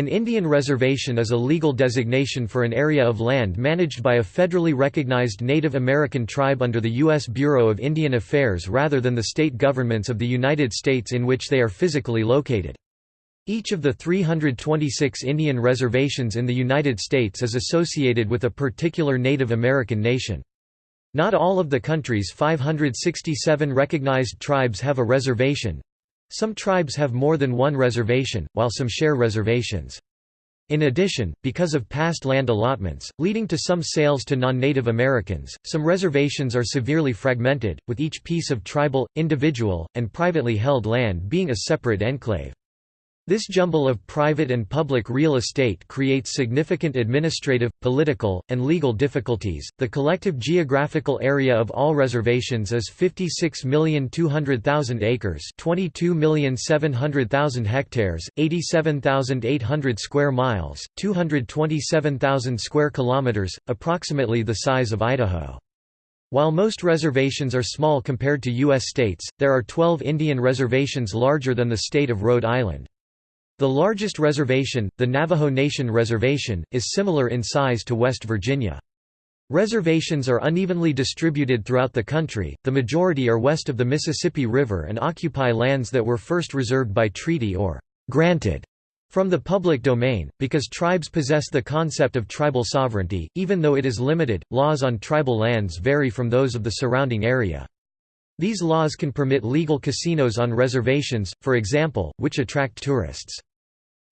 An Indian reservation is a legal designation for an area of land managed by a federally recognized Native American tribe under the U.S. Bureau of Indian Affairs rather than the state governments of the United States in which they are physically located. Each of the 326 Indian reservations in the United States is associated with a particular Native American nation. Not all of the country's 567 recognized tribes have a reservation, some tribes have more than one reservation, while some share reservations. In addition, because of past land allotments, leading to some sales to non-Native Americans, some reservations are severely fragmented, with each piece of tribal, individual, and privately held land being a separate enclave. This jumble of private and public real estate creates significant administrative, political, and legal difficulties. The collective geographical area of all reservations is 56,200,000 acres, 22,700,000 hectares, 87,800 square miles, 227,000 square kilometers, approximately the size of Idaho. While most reservations are small compared to U.S. states, there are 12 Indian reservations larger than the state of Rhode Island. The largest reservation, the Navajo Nation Reservation, is similar in size to West Virginia. Reservations are unevenly distributed throughout the country, the majority are west of the Mississippi River and occupy lands that were first reserved by treaty or «granted» from the public domain, because tribes possess the concept of tribal sovereignty, even though it is limited, laws on tribal lands vary from those of the surrounding area. These laws can permit legal casinos on reservations, for example, which attract tourists.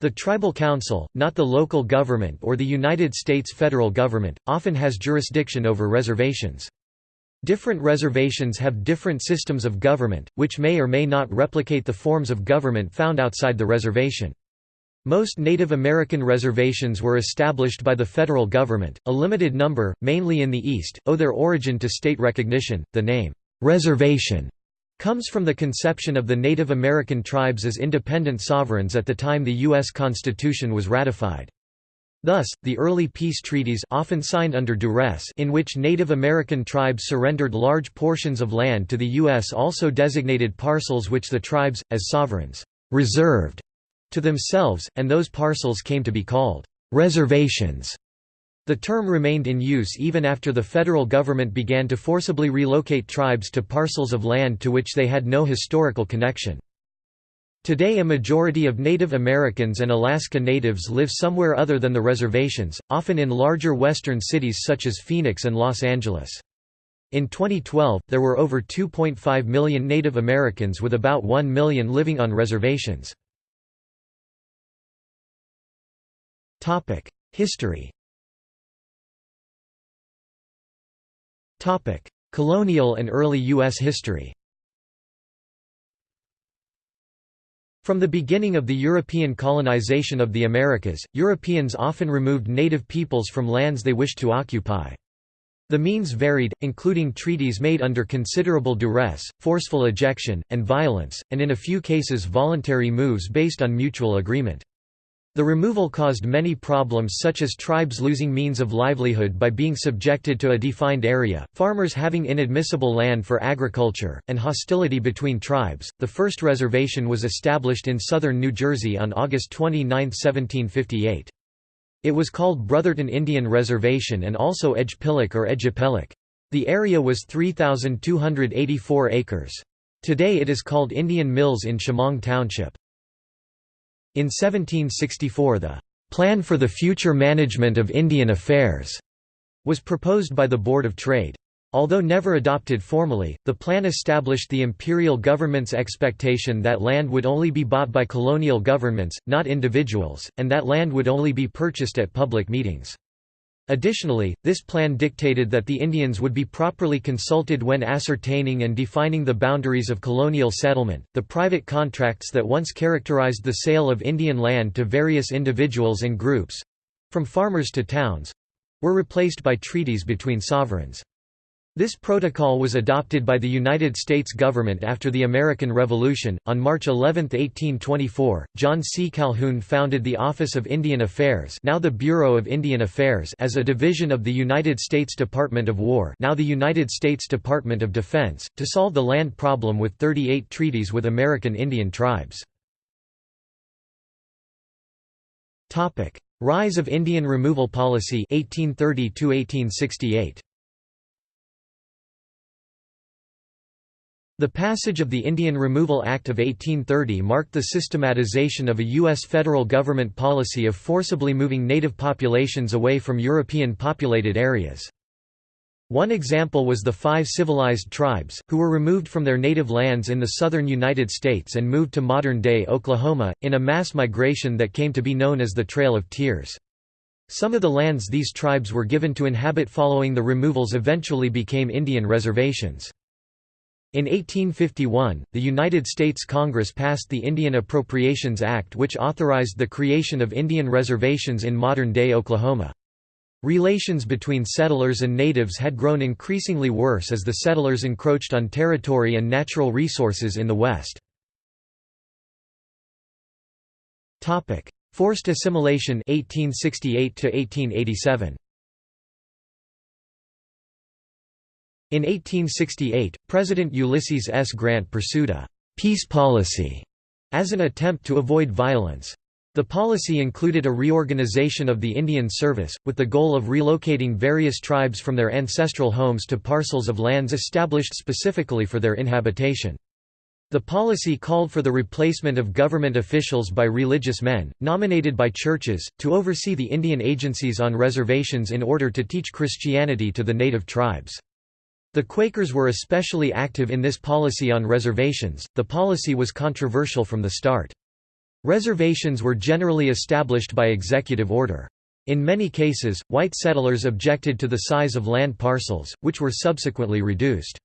The tribal council, not the local government or the United States federal government, often has jurisdiction over reservations. Different reservations have different systems of government, which may or may not replicate the forms of government found outside the reservation. Most Native American reservations were established by the federal government, a limited number, mainly in the East, owe their origin to state recognition. The name, reservation, comes from the conception of the Native American tribes as independent sovereigns at the time the U.S. Constitution was ratified. Thus, the early peace treaties often signed under duress in which Native American tribes surrendered large portions of land to the U.S. also designated parcels which the tribes, as sovereigns, reserved to themselves, and those parcels came to be called reservations. The term remained in use even after the federal government began to forcibly relocate tribes to parcels of land to which they had no historical connection. Today a majority of Native Americans and Alaska Natives live somewhere other than the reservations, often in larger western cities such as Phoenix and Los Angeles. In 2012, there were over 2.5 million Native Americans with about 1 million living on reservations. History Colonial and early U.S. history From the beginning of the European colonization of the Americas, Europeans often removed native peoples from lands they wished to occupy. The means varied, including treaties made under considerable duress, forceful ejection, and violence, and in a few cases voluntary moves based on mutual agreement. The removal caused many problems such as tribes losing means of livelihood by being subjected to a defined area, farmers having inadmissible land for agriculture, and hostility between tribes. The first reservation was established in southern New Jersey on August 29, 1758. It was called Brotherton Indian Reservation and also Edgepillock or Edgepellock. The area was 3,284 acres. Today it is called Indian Mills in Shamong Township. In 1764 the "'Plan for the Future Management of Indian Affairs' was proposed by the Board of Trade. Although never adopted formally, the plan established the imperial government's expectation that land would only be bought by colonial governments, not individuals, and that land would only be purchased at public meetings. Additionally, this plan dictated that the Indians would be properly consulted when ascertaining and defining the boundaries of colonial settlement. The private contracts that once characterized the sale of Indian land to various individuals and groups from farmers to towns were replaced by treaties between sovereigns. This protocol was adopted by the United States government after the American Revolution. On March 11, 1824, John C. Calhoun founded the Office of Indian Affairs, now the Bureau of Indian Affairs, as a division of the United States Department of War, now the United States Department of Defense, to solve the land problem with 38 treaties with American Indian tribes. Topic: Rise of Indian removal policy 1830 1868 The passage of the Indian Removal Act of 1830 marked the systematization of a U.S. federal government policy of forcibly moving native populations away from European populated areas. One example was the five civilized tribes, who were removed from their native lands in the southern United States and moved to modern-day Oklahoma, in a mass migration that came to be known as the Trail of Tears. Some of the lands these tribes were given to inhabit following the removals eventually became Indian reservations. In 1851, the United States Congress passed the Indian Appropriations Act which authorized the creation of Indian reservations in modern-day Oklahoma. Relations between settlers and natives had grown increasingly worse as the settlers encroached on territory and natural resources in the West. Forced assimilation 1868 1887. In 1868, President Ulysses S. Grant pursued a «peace policy» as an attempt to avoid violence. The policy included a reorganization of the Indian Service, with the goal of relocating various tribes from their ancestral homes to parcels of lands established specifically for their inhabitation. The policy called for the replacement of government officials by religious men, nominated by churches, to oversee the Indian agencies on reservations in order to teach Christianity to the native tribes. The Quakers were especially active in this policy on reservations. The policy was controversial from the start. Reservations were generally established by executive order. In many cases, white settlers objected to the size of land parcels, which were subsequently reduced.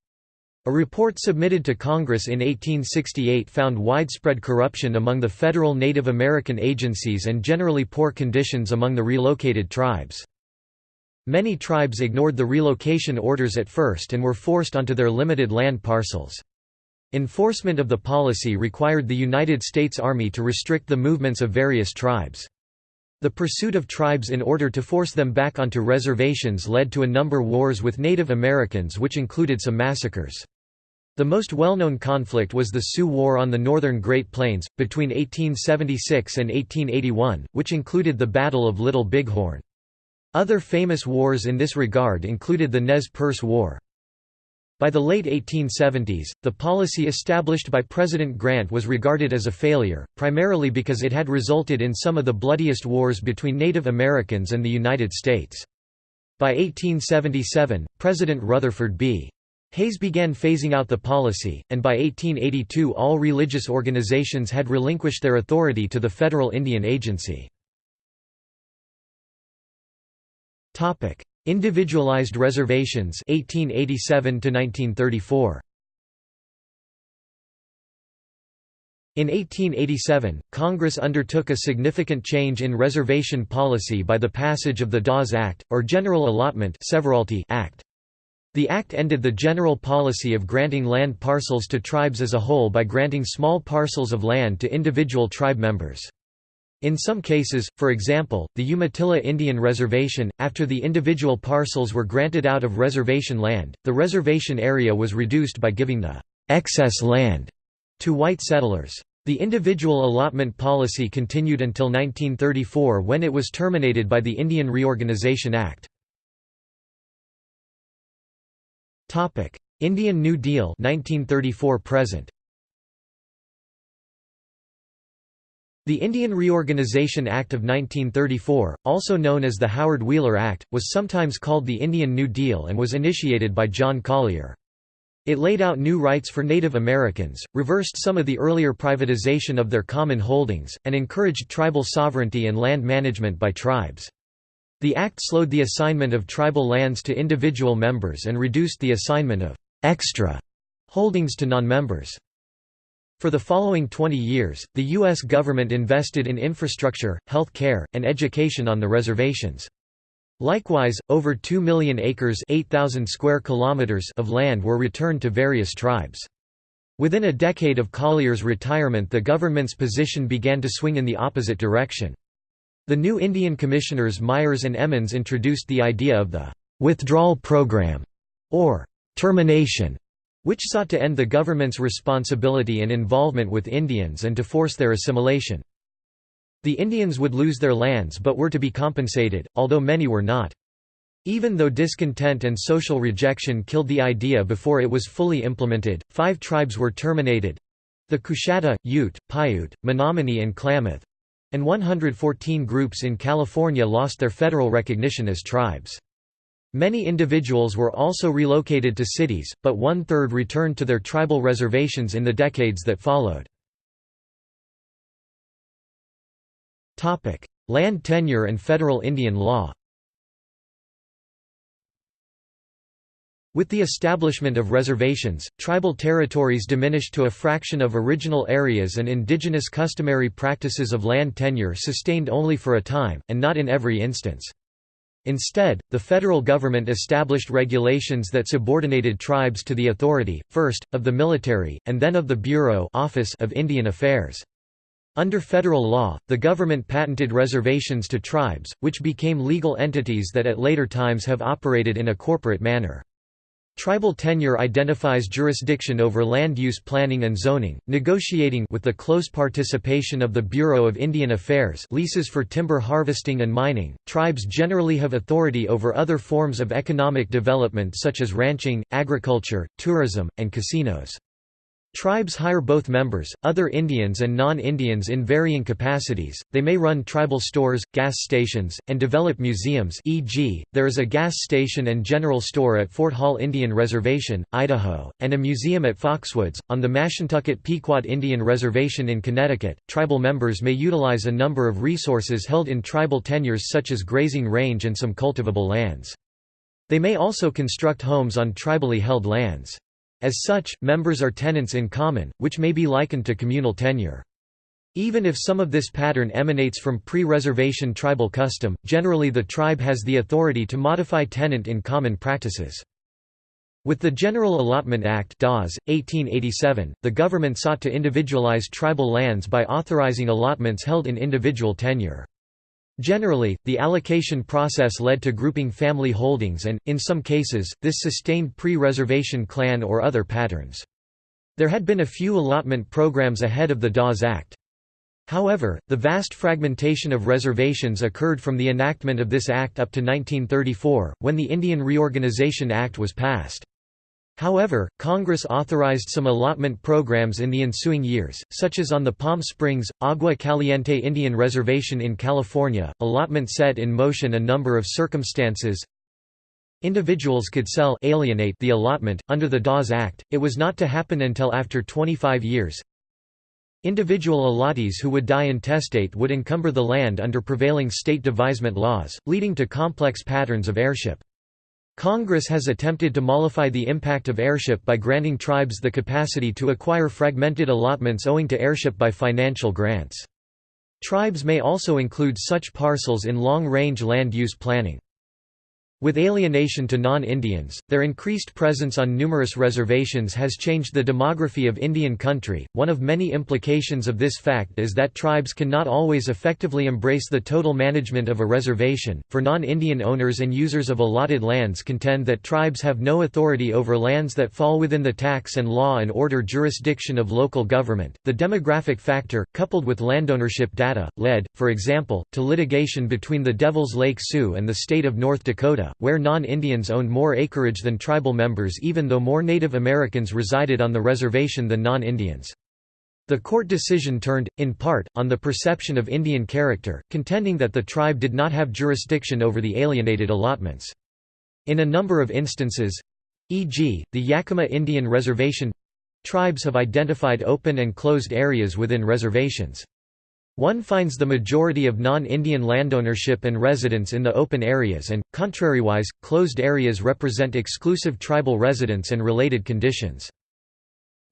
A report submitted to Congress in 1868 found widespread corruption among the federal Native American agencies and generally poor conditions among the relocated tribes. Many tribes ignored the relocation orders at first and were forced onto their limited land parcels. Enforcement of the policy required the United States Army to restrict the movements of various tribes. The pursuit of tribes in order to force them back onto reservations led to a number wars with Native Americans which included some massacres. The most well-known conflict was the Sioux War on the northern Great Plains, between 1876 and 1881, which included the Battle of Little Bighorn. Other famous wars in this regard included the Nez Perce War. By the late 1870s, the policy established by President Grant was regarded as a failure, primarily because it had resulted in some of the bloodiest wars between Native Americans and the United States. By 1877, President Rutherford B. Hayes began phasing out the policy, and by 1882 all religious organizations had relinquished their authority to the Federal Indian Agency. Topic: Individualized reservations 1887 to 1934. In 1887, Congress undertook a significant change in reservation policy by the passage of the Dawes Act, or General Allotment Act. The act ended the general policy of granting land parcels to tribes as a whole by granting small parcels of land to individual tribe members. In some cases, for example, the Umatilla Indian Reservation, after the individual parcels were granted out of reservation land, the reservation area was reduced by giving the excess land to white settlers. The individual allotment policy continued until 1934 when it was terminated by the Indian Reorganization Act. Indian New Deal 1934 present. The Indian Reorganization Act of 1934, also known as the Howard Wheeler Act, was sometimes called the Indian New Deal and was initiated by John Collier. It laid out new rights for Native Americans, reversed some of the earlier privatization of their common holdings, and encouraged tribal sovereignty and land management by tribes. The act slowed the assignment of tribal lands to individual members and reduced the assignment of «extra» holdings to non-members. For the following 20 years, the U.S. government invested in infrastructure, health care, and education on the reservations. Likewise, over 2 million acres 8,000 square kilometers of land were returned to various tribes. Within a decade of Collier's retirement the government's position began to swing in the opposite direction. The new Indian commissioners Myers and Emmons introduced the idea of the «withdrawal program» or «termination» which sought to end the government's responsibility and involvement with Indians and to force their assimilation. The Indians would lose their lands but were to be compensated, although many were not. Even though discontent and social rejection killed the idea before it was fully implemented, five tribes were terminated—the Coushatta, Ute, Paiute, Menominee and Klamath—and 114 groups in California lost their federal recognition as tribes. Many individuals were also relocated to cities, but one-third returned to their tribal reservations in the decades that followed. Land tenure and federal Indian law With the establishment of reservations, tribal territories diminished to a fraction of original areas and indigenous customary practices of land tenure sustained only for a time, and not in every instance. Instead, the federal government established regulations that subordinated tribes to the authority, first, of the military, and then of the Bureau office of Indian Affairs. Under federal law, the government patented reservations to tribes, which became legal entities that at later times have operated in a corporate manner. Tribal tenure identifies jurisdiction over land use planning and zoning, negotiating with the close participation of the Bureau of Indian Affairs leases for timber harvesting and mining. Tribes generally have authority over other forms of economic development such as ranching, agriculture, tourism, and casinos. Tribes hire both members, other Indians and non-Indians in varying capacities, they may run tribal stores, gas stations, and develop museums e.g., there is a gas station and general store at Fort Hall Indian Reservation, Idaho, and a museum at Foxwoods. On the Mashantucket Pequot Indian Reservation in Connecticut, tribal members may utilize a number of resources held in tribal tenures such as grazing range and some cultivable lands. They may also construct homes on tribally held lands. As such, members are tenants in common, which may be likened to communal tenure. Even if some of this pattern emanates from pre-reservation tribal custom, generally the tribe has the authority to modify tenant in common practices. With the General Allotment Act Dawes, 1887, the government sought to individualize tribal lands by authorizing allotments held in individual tenure. Generally, the allocation process led to grouping family holdings and, in some cases, this sustained pre-reservation clan or other patterns. There had been a few allotment programs ahead of the Dawes Act. However, the vast fragmentation of reservations occurred from the enactment of this act up to 1934, when the Indian Reorganization Act was passed. However, Congress authorized some allotment programs in the ensuing years, such as on the Palm Springs, Agua Caliente Indian Reservation in California. Allotment set in motion a number of circumstances. Individuals could sell alienate the allotment. Under the Dawes Act, it was not to happen until after 25 years. Individual allottees who would die intestate would encumber the land under prevailing state devisement laws, leading to complex patterns of heirship. Congress has attempted to mollify the impact of heirship by granting tribes the capacity to acquire fragmented allotments owing to heirship by financial grants. Tribes may also include such parcels in long-range land use planning. With alienation to non-Indians, their increased presence on numerous reservations has changed the demography of Indian country. One of many implications of this fact is that tribes cannot always effectively embrace the total management of a reservation. For non-Indian owners and users of allotted lands contend that tribes have no authority over lands that fall within the tax and law and order jurisdiction of local government. The demographic factor, coupled with landownership data, led, for example, to litigation between the Devils Lake Sioux and the state of North Dakota where non-Indians owned more acreage than tribal members even though more Native Americans resided on the reservation than non-Indians. The court decision turned, in part, on the perception of Indian character, contending that the tribe did not have jurisdiction over the alienated allotments. In a number of instances—e.g., the Yakima Indian Reservation—tribes have identified open and closed areas within reservations. One finds the majority of non-Indian landownership and residence in the open areas and, contrariwise, closed areas represent exclusive tribal residence and related conditions.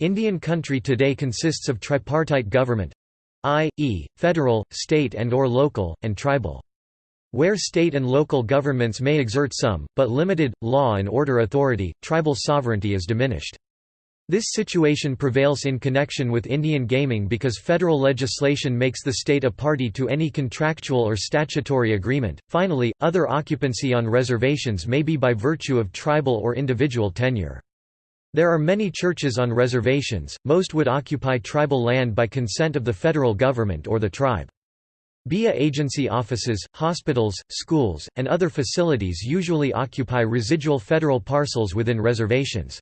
Indian country today consists of tripartite government i.e., federal, state and or local, and tribal. Where state and local governments may exert some, but limited, law and order authority, tribal sovereignty is diminished. This situation prevails in connection with Indian gaming because federal legislation makes the state a party to any contractual or statutory agreement. Finally, other occupancy on reservations may be by virtue of tribal or individual tenure. There are many churches on reservations, most would occupy tribal land by consent of the federal government or the tribe. BIA agency offices, hospitals, schools, and other facilities usually occupy residual federal parcels within reservations.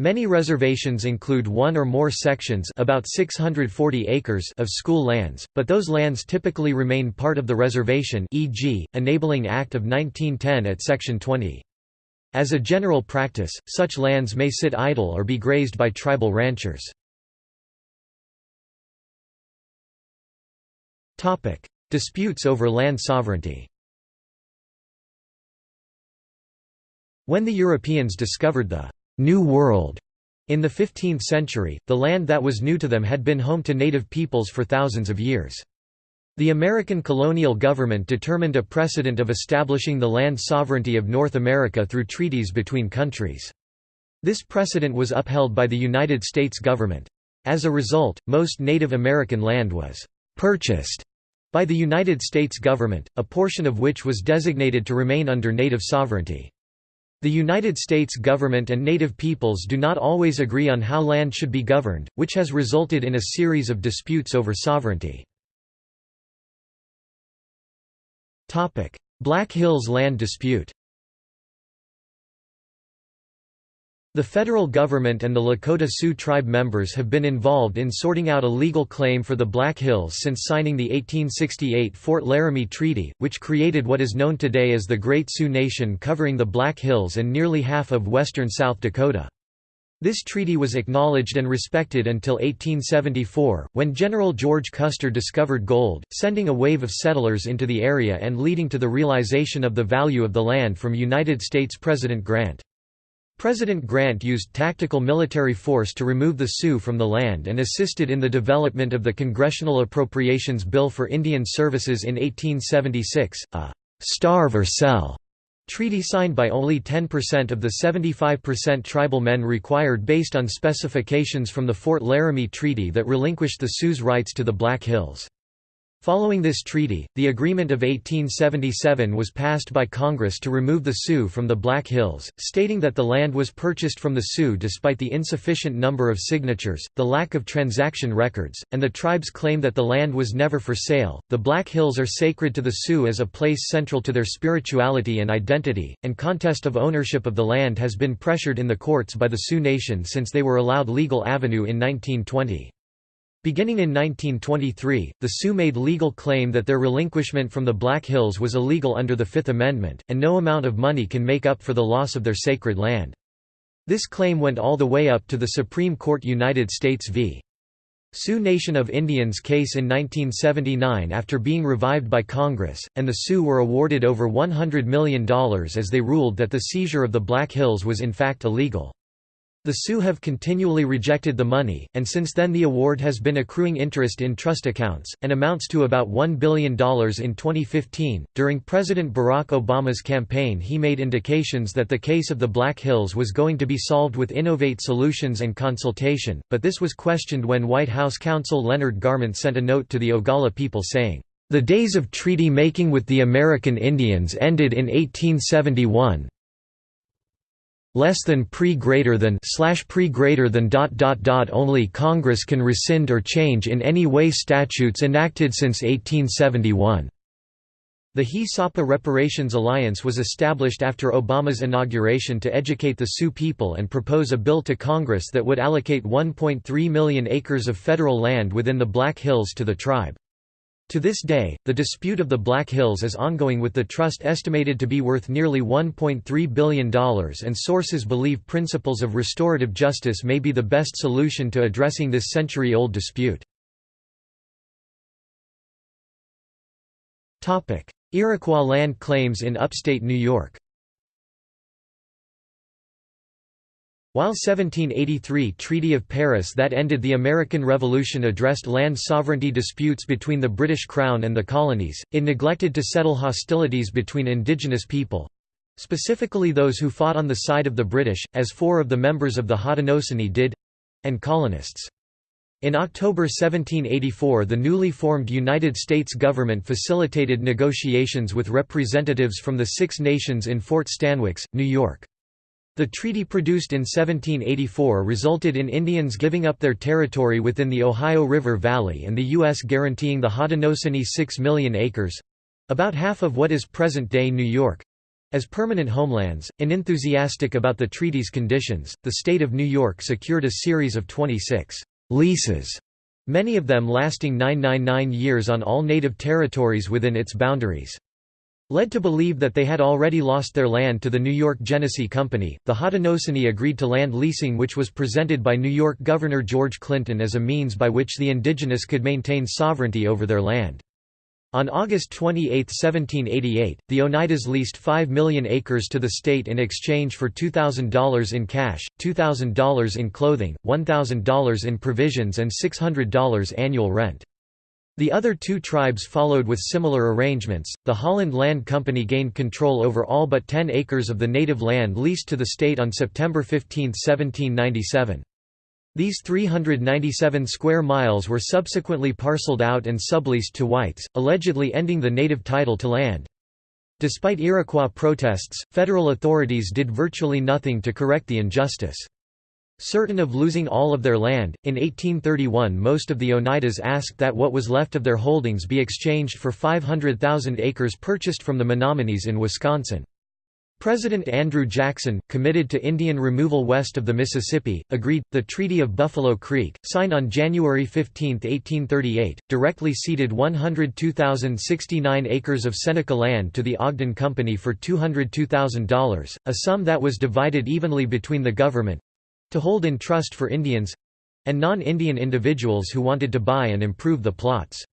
Many reservations include one or more sections about 640 acres of school lands, but those lands typically remain part of the reservation e.g., Enabling Act of 1910 at Section 20. As a general practice, such lands may sit idle or be grazed by tribal ranchers. Disputes over land sovereignty When the Europeans discovered the «New World» in the 15th century, the land that was new to them had been home to native peoples for thousands of years. The American colonial government determined a precedent of establishing the land sovereignty of North America through treaties between countries. This precedent was upheld by the United States government. As a result, most Native American land was «purchased» by the United States government, a portion of which was designated to remain under native sovereignty. The United States government and native peoples do not always agree on how land should be governed, which has resulted in a series of disputes over sovereignty. Black Hills land dispute The federal government and the Lakota Sioux tribe members have been involved in sorting out a legal claim for the Black Hills since signing the 1868 Fort Laramie Treaty, which created what is known today as the Great Sioux Nation covering the Black Hills and nearly half of western South Dakota. This treaty was acknowledged and respected until 1874, when General George Custer discovered gold, sending a wave of settlers into the area and leading to the realization of the value of the land from United States President Grant. President Grant used tactical military force to remove the Sioux from the land and assisted in the development of the Congressional Appropriations Bill for Indian Services in 1876, a «starve or sell» treaty signed by only 10% of the 75% tribal men required based on specifications from the Fort Laramie Treaty that relinquished the Sioux's rights to the Black Hills. Following this treaty, the Agreement of 1877 was passed by Congress to remove the Sioux from the Black Hills, stating that the land was purchased from the Sioux despite the insufficient number of signatures, the lack of transaction records, and the tribe's claim that the land was never for sale. The Black Hills are sacred to the Sioux as a place central to their spirituality and identity, and contest of ownership of the land has been pressured in the courts by the Sioux Nation since they were allowed legal avenue in 1920. Beginning in 1923, the Sioux made legal claim that their relinquishment from the Black Hills was illegal under the Fifth Amendment, and no amount of money can make up for the loss of their sacred land. This claim went all the way up to the Supreme Court United States v. Sioux Nation of Indians case in 1979 after being revived by Congress, and the Sioux were awarded over $100 million as they ruled that the seizure of the Black Hills was in fact illegal. The Sioux have continually rejected the money, and since then the award has been accruing interest in trust accounts, and amounts to about $1 billion in 2015. During President Barack Obama's campaign, he made indications that the case of the Black Hills was going to be solved with innovate solutions and consultation, but this was questioned when White House counsel Leonard Garment sent a note to the Oglala people saying, The days of treaty making with the American Indians ended in 1871, less than pre greater than slash pre greater than dot dot dot only Congress can rescind or change in any way statutes enacted since 1871. The He-Sapa Reparations Alliance was established after Obama's inauguration to educate the Sioux people and propose a bill to Congress that would allocate 1.3 million acres of federal land within the Black Hills to the tribe. To this day, the dispute of the Black Hills is ongoing with the trust estimated to be worth nearly $1.3 billion and sources believe principles of restorative justice may be the best solution to addressing this century-old dispute. Iroquois land claims in upstate New York While 1783 Treaty of Paris that ended the American Revolution addressed land sovereignty disputes between the British Crown and the colonies, it neglected to settle hostilities between indigenous people—specifically those who fought on the side of the British, as four of the members of the Haudenosaunee did—and colonists. In October 1784 the newly formed United States government facilitated negotiations with representatives from the Six Nations in Fort Stanwix, New York. The treaty produced in 1784 resulted in Indians giving up their territory within the Ohio River Valley and the U.S. guaranteeing the Haudenosaunee 6 million acres—about half of what is present-day New York—as permanent homelands, and enthusiastic about the treaty's conditions, the state of New York secured a series of 26 «leases», many of them lasting 999 years on all native territories within its boundaries. Led to believe that they had already lost their land to the New York Genesee Company, the Haudenosaunee agreed to land leasing which was presented by New York Governor George Clinton as a means by which the indigenous could maintain sovereignty over their land. On August 28, 1788, the Oneidas leased 5 million acres to the state in exchange for $2,000 in cash, $2,000 in clothing, $1,000 in provisions and $600 annual rent. The other two tribes followed with similar arrangements. The Holland Land Company gained control over all but 10 acres of the native land leased to the state on September 15, 1797. These 397 square miles were subsequently parceled out and subleased to whites, allegedly ending the native title to land. Despite Iroquois protests, federal authorities did virtually nothing to correct the injustice. Certain of losing all of their land, in 1831 most of the Oneidas asked that what was left of their holdings be exchanged for 500,000 acres purchased from the Menominees in Wisconsin. President Andrew Jackson, committed to Indian removal west of the Mississippi, agreed. The Treaty of Buffalo Creek, signed on January 15, 1838, directly ceded 102,069 acres of Seneca land to the Ogden Company for $202,000, a sum that was divided evenly between the government, to hold in trust for Indians—and non-Indian individuals who wanted to buy and improve the plots.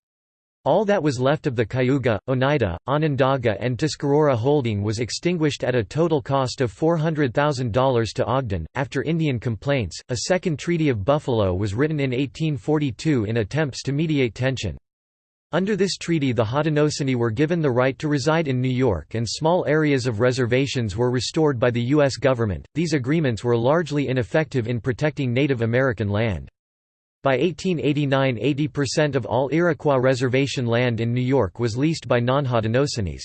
All that was left of the Cayuga, Oneida, Onondaga and Tuscarora holding was extinguished at a total cost of $400,000 to Ogden. After Indian complaints, a second Treaty of Buffalo was written in 1842 in attempts to mediate tension. Under this treaty the Haudenosaunee were given the right to reside in New York and small areas of reservations were restored by the U.S. government. These agreements were largely ineffective in protecting Native American land. By 1889 80% of all Iroquois reservation land in New York was leased by non-Haudenosaunee.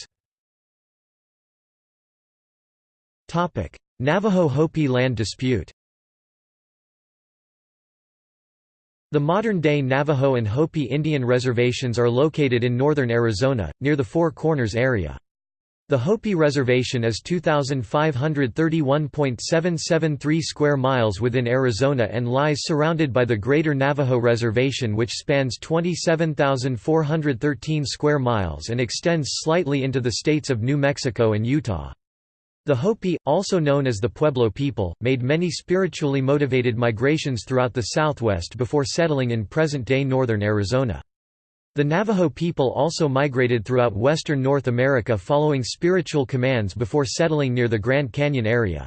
Navajo-Hopi land dispute The modern-day Navajo and Hopi Indian reservations are located in northern Arizona, near the Four Corners area. The Hopi Reservation is 2,531.773 square miles within Arizona and lies surrounded by the Greater Navajo Reservation which spans 27,413 square miles and extends slightly into the states of New Mexico and Utah. The Hopi, also known as the Pueblo people, made many spiritually motivated migrations throughout the Southwest before settling in present-day northern Arizona. The Navajo people also migrated throughout western North America following spiritual commands before settling near the Grand Canyon area.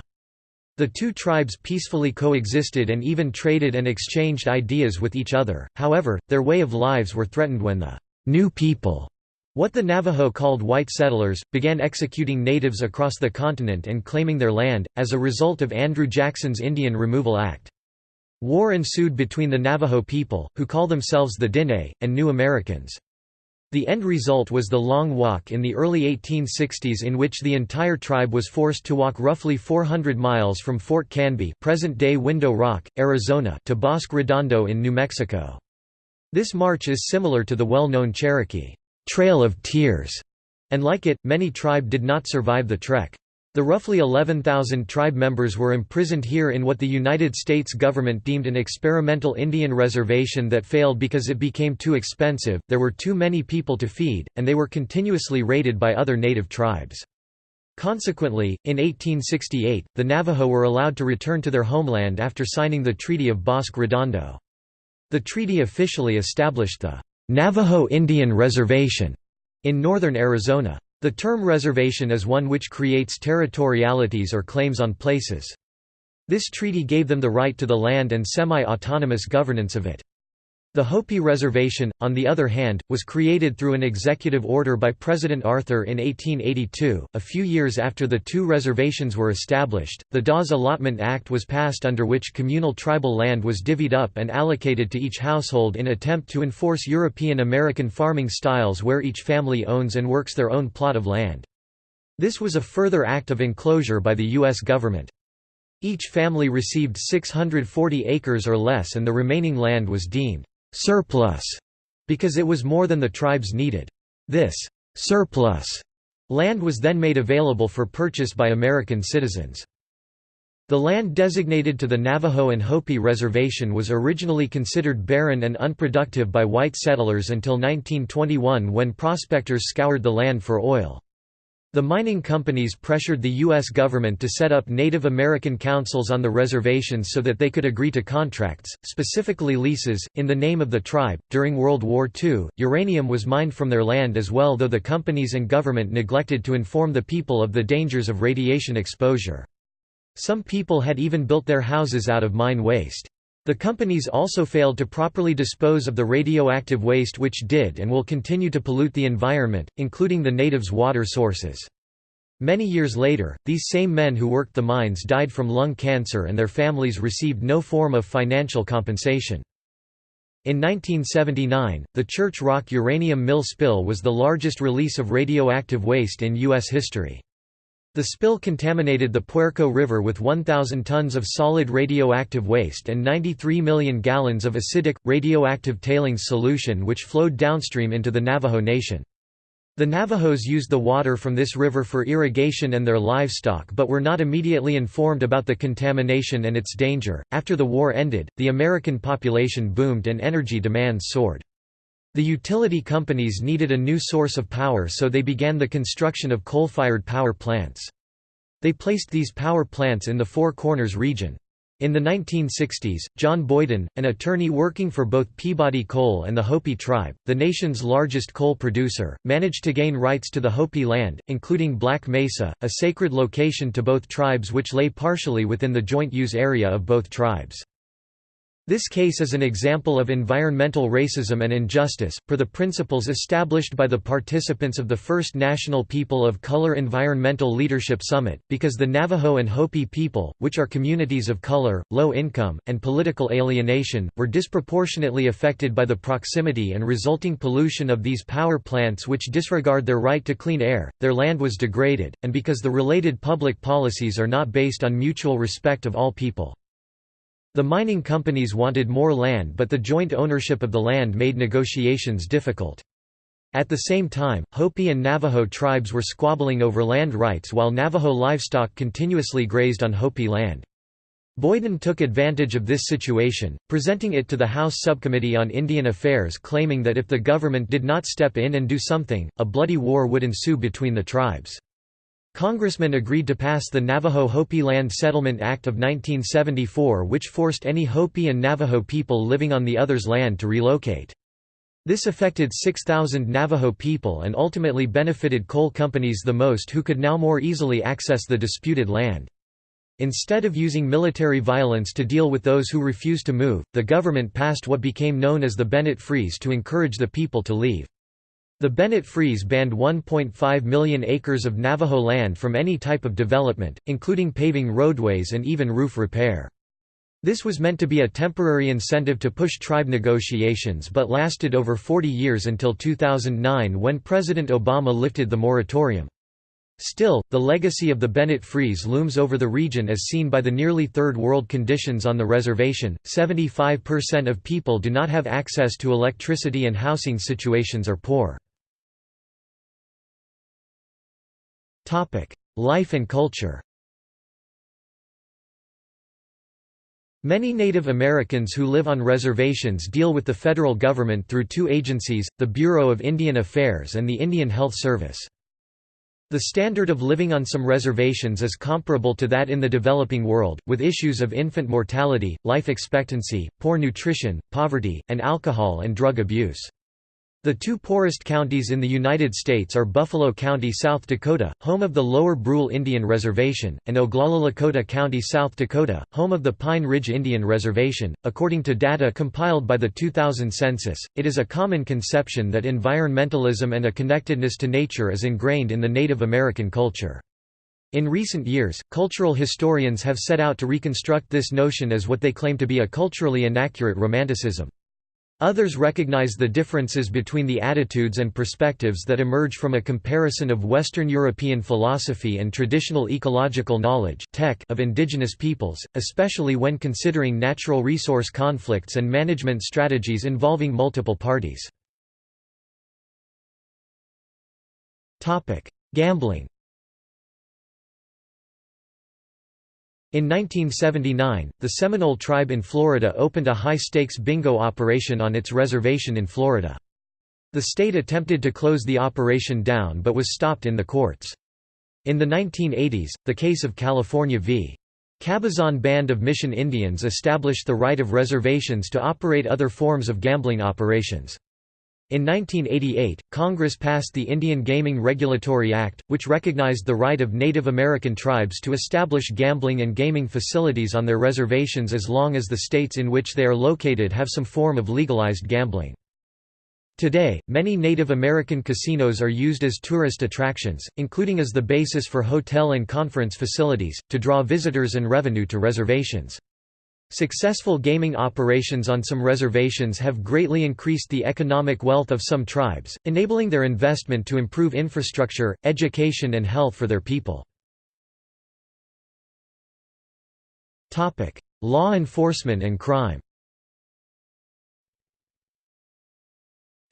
The two tribes peacefully coexisted and even traded and exchanged ideas with each other, however, their way of lives were threatened when the «new people» What the Navajo called white settlers, began executing natives across the continent and claiming their land, as a result of Andrew Jackson's Indian Removal Act. War ensued between the Navajo people, who call themselves the Diné, and New Americans. The end result was the Long Walk in the early 1860s in which the entire tribe was forced to walk roughly 400 miles from Fort Canby present-day Window Rock, Arizona to Bosque Redondo in New Mexico. This march is similar to the well-known Cherokee Trail of Tears, and like it, many tribe did not survive the trek. The roughly 11,000 tribe members were imprisoned here in what the United States government deemed an experimental Indian reservation that failed because it became too expensive, there were too many people to feed, and they were continuously raided by other native tribes. Consequently, in 1868, the Navajo were allowed to return to their homeland after signing the Treaty of Bosque Redondo. The treaty officially established the Navajo Indian Reservation in northern Arizona. The term reservation is one which creates territorialities or claims on places. This treaty gave them the right to the land and semi-autonomous governance of it. The Hopi Reservation, on the other hand, was created through an executive order by President Arthur in 1882. A few years after the two reservations were established, the Dawes Allotment Act was passed under which communal tribal land was divvied up and allocated to each household in an attempt to enforce European American farming styles where each family owns and works their own plot of land. This was a further act of enclosure by the U.S. government. Each family received 640 acres or less and the remaining land was deemed «surplus» because it was more than the tribes needed. This «surplus» land was then made available for purchase by American citizens. The land designated to the Navajo and Hopi Reservation was originally considered barren and unproductive by white settlers until 1921 when prospectors scoured the land for oil. The mining companies pressured the U.S. government to set up Native American councils on the reservations so that they could agree to contracts, specifically leases, in the name of the tribe. During World War II, uranium was mined from their land as well, though the companies and government neglected to inform the people of the dangers of radiation exposure. Some people had even built their houses out of mine waste. The companies also failed to properly dispose of the radioactive waste which did and will continue to pollute the environment, including the natives' water sources. Many years later, these same men who worked the mines died from lung cancer and their families received no form of financial compensation. In 1979, the Church Rock uranium mill spill was the largest release of radioactive waste in U.S. history. The spill contaminated the Puerco River with 1,000 tons of solid radioactive waste and 93 million gallons of acidic, radioactive tailings solution which flowed downstream into the Navajo Nation. The Navajos used the water from this river for irrigation and their livestock but were not immediately informed about the contamination and its danger. After the war ended, the American population boomed and energy demands soared. The utility companies needed a new source of power so they began the construction of coal-fired power plants. They placed these power plants in the Four Corners region. In the 1960s, John Boyden, an attorney working for both Peabody Coal and the Hopi tribe, the nation's largest coal producer, managed to gain rights to the Hopi land, including Black Mesa, a sacred location to both tribes which lay partially within the joint use area of both tribes. This case is an example of environmental racism and injustice, per the principles established by the participants of the First National People of Color Environmental Leadership Summit, because the Navajo and Hopi people, which are communities of color, low income, and political alienation, were disproportionately affected by the proximity and resulting pollution of these power plants which disregard their right to clean air, their land was degraded, and because the related public policies are not based on mutual respect of all people. The mining companies wanted more land but the joint ownership of the land made negotiations difficult. At the same time, Hopi and Navajo tribes were squabbling over land rights while Navajo livestock continuously grazed on Hopi land. Boyden took advantage of this situation, presenting it to the House Subcommittee on Indian Affairs claiming that if the government did not step in and do something, a bloody war would ensue between the tribes. Congressmen agreed to pass the Navajo Hopi Land Settlement Act of 1974 which forced any Hopi and Navajo people living on the other's land to relocate. This affected 6,000 Navajo people and ultimately benefited coal companies the most who could now more easily access the disputed land. Instead of using military violence to deal with those who refused to move, the government passed what became known as the Bennett Freeze to encourage the people to leave. The Bennett Freeze banned 1.5 million acres of Navajo land from any type of development, including paving roadways and even roof repair. This was meant to be a temporary incentive to push tribe negotiations but lasted over 40 years until 2009 when President Obama lifted the moratorium. Still, the legacy of the Bennett Freeze looms over the region as seen by the nearly third world conditions on the reservation. 75% of people do not have access to electricity and housing situations are poor. Topic: Life and culture. Many Native Americans who live on reservations deal with the federal government through two agencies, the Bureau of Indian Affairs and the Indian Health Service. The standard of living on some reservations is comparable to that in the developing world, with issues of infant mortality, life expectancy, poor nutrition, poverty, and alcohol and drug abuse. The two poorest counties in the United States are Buffalo County, South Dakota, home of the Lower Brule Indian Reservation, and Oglala Lakota County, South Dakota, home of the Pine Ridge Indian Reservation. According to data compiled by the 2000 census, it is a common conception that environmentalism and a connectedness to nature is ingrained in the Native American culture. In recent years, cultural historians have set out to reconstruct this notion as what they claim to be a culturally inaccurate romanticism. Others recognize the differences between the attitudes and perspectives that emerge from a comparison of Western European philosophy and traditional ecological knowledge of indigenous peoples, especially when considering natural resource conflicts and management strategies involving multiple parties. Gambling In 1979, the Seminole tribe in Florida opened a high-stakes bingo operation on its reservation in Florida. The state attempted to close the operation down but was stopped in the courts. In the 1980s, the case of California v. Cabazon Band of Mission Indians established the right of reservations to operate other forms of gambling operations. In 1988, Congress passed the Indian Gaming Regulatory Act, which recognized the right of Native American tribes to establish gambling and gaming facilities on their reservations as long as the states in which they are located have some form of legalized gambling. Today, many Native American casinos are used as tourist attractions, including as the basis for hotel and conference facilities, to draw visitors and revenue to reservations. Successful gaming operations on some reservations have greatly increased the economic wealth of some tribes, enabling their investment to improve infrastructure, education and health for their people. Law enforcement and crime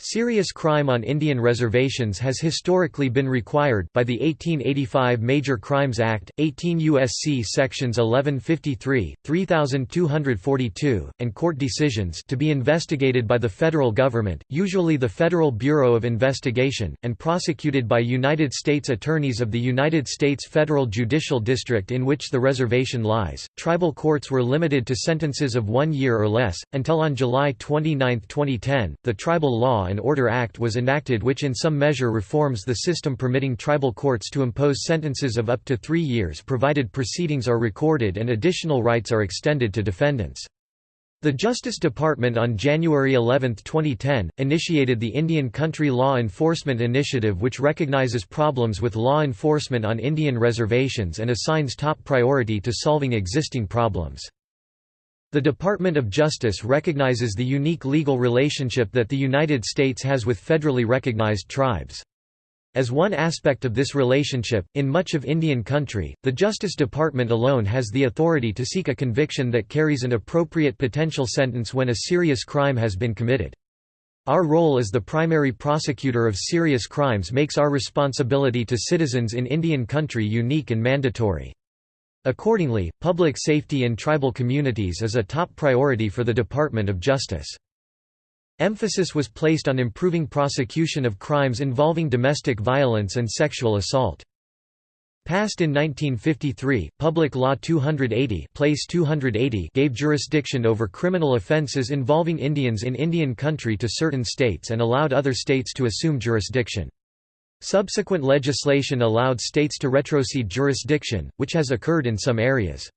Serious crime on Indian reservations has historically been required by the 1885 Major Crimes Act, 18 U.S.C. sections 1153, 3242, and court decisions to be investigated by the federal government, usually the Federal Bureau of Investigation, and prosecuted by United States attorneys of the United States Federal Judicial District in which the reservation lies. Tribal courts were limited to sentences of one year or less, until on July 29, 2010, the Tribal Law and Order Act was enacted which in some measure reforms the system permitting tribal courts to impose sentences of up to three years provided proceedings are recorded and additional rights are extended to defendants. The Justice Department on January 11, 2010, initiated the Indian Country Law Enforcement Initiative which recognizes problems with law enforcement on Indian reservations and assigns top priority to solving existing problems. The Department of Justice recognizes the unique legal relationship that the United States has with federally recognized tribes. As one aspect of this relationship, in much of Indian country, the Justice Department alone has the authority to seek a conviction that carries an appropriate potential sentence when a serious crime has been committed. Our role as the primary prosecutor of serious crimes makes our responsibility to citizens in Indian country unique and mandatory. Accordingly, public safety in tribal communities is a top priority for the Department of Justice. Emphasis was placed on improving prosecution of crimes involving domestic violence and sexual assault. Passed in 1953, Public Law 280, PL 280 gave jurisdiction over criminal offenses involving Indians in Indian country to certain states and allowed other states to assume jurisdiction. Subsequent legislation allowed states to retrocede jurisdiction, which has occurred in some areas.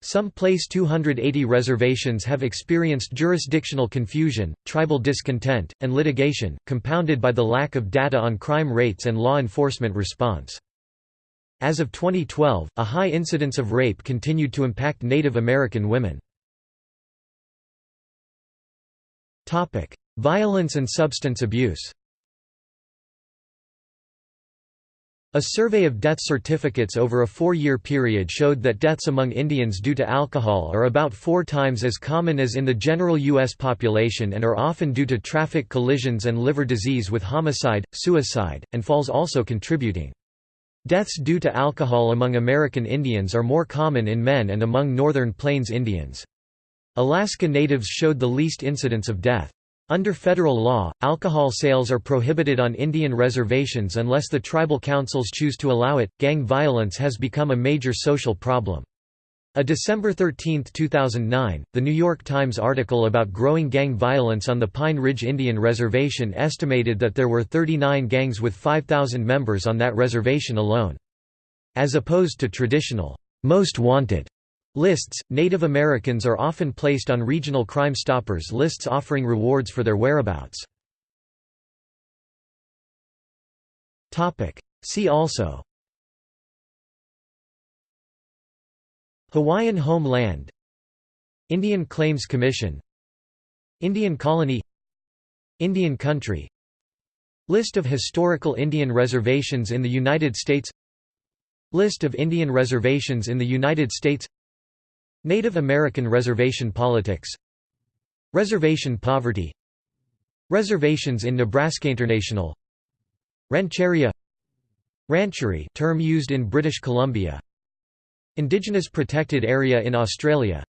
Some PL 280 reservations have experienced jurisdictional confusion, tribal discontent, and litigation, compounded by the lack of data on crime rates and law enforcement response. As of 2012, a high incidence of rape continued to impact Native American women. Violence and substance abuse A survey of death certificates over a four-year period showed that deaths among Indians due to alcohol are about four times as common as in the general U.S. population and are often due to traffic collisions and liver disease with homicide, suicide, and falls also contributing. Deaths due to alcohol among American Indians are more common in men and among Northern Plains Indians. Alaska Natives showed the least incidence of death. Under federal law, alcohol sales are prohibited on Indian reservations unless the tribal councils choose to allow it. Gang violence has become a major social problem. A December 13, 2009, The New York Times article about growing gang violence on the Pine Ridge Indian Reservation estimated that there were 39 gangs with 5,000 members on that reservation alone. As opposed to traditional, most wanted Lists. Native Americans are often placed on regional Crime Stoppers lists offering rewards for their whereabouts. See also. Hawaiian Home Land Indian Claims Commission. Indian Colony. Indian country. List of historical Indian reservations in the United States. List of Indian reservations in the United States Native American reservation politics. Reservation poverty. Reservations in Nebraska International. Rancheria. Rancherie term used in British Columbia. Indigenous Protected Area in Australia.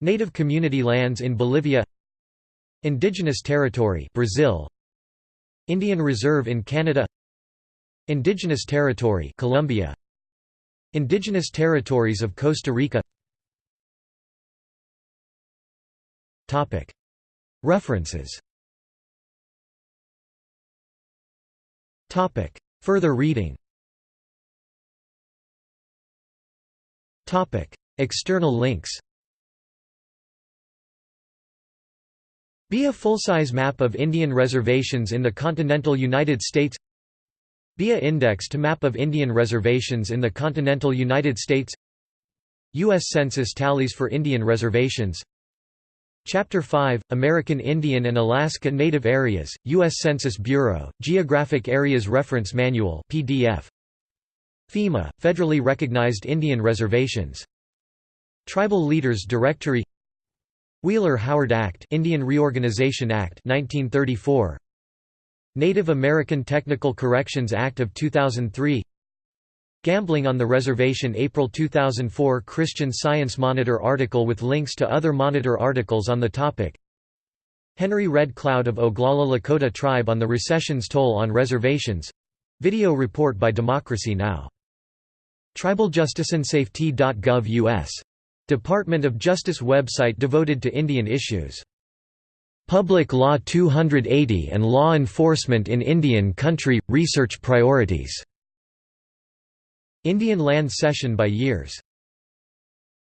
Native Community Lands in Bolivia. Indigenous Territory Brazil. Indian Reserve in Canada. Indigenous Territory Colombia. Indigenous Territories of Costa Rica References. Further reading. External links. Be a full-size map of Indian reservations in the continental United States. Be a index to map of Indian reservations in the continental United States. U.S. Census tallies for Indian reservations Chapter 5, American Indian and Alaska Native Areas, U.S. Census Bureau, Geographic Areas Reference Manual PDF. FEMA, Federally Recognized Indian Reservations. Tribal Leaders Directory Wheeler-Howard Act Indian Reorganization Act 1934 Native American Technical Corrections Act of 2003 Gambling on the Reservation April 2004 Christian Science Monitor article with links to other Monitor articles on the topic Henry Red Cloud of Oglala Lakota Tribe on the recession's toll on reservations video report by Democracy Now! TribalJusticeAndSafety.gov U.S. Department of Justice website devoted to Indian issues. Public Law 280 and Law Enforcement in Indian Country – Research Priorities Indian land cession by years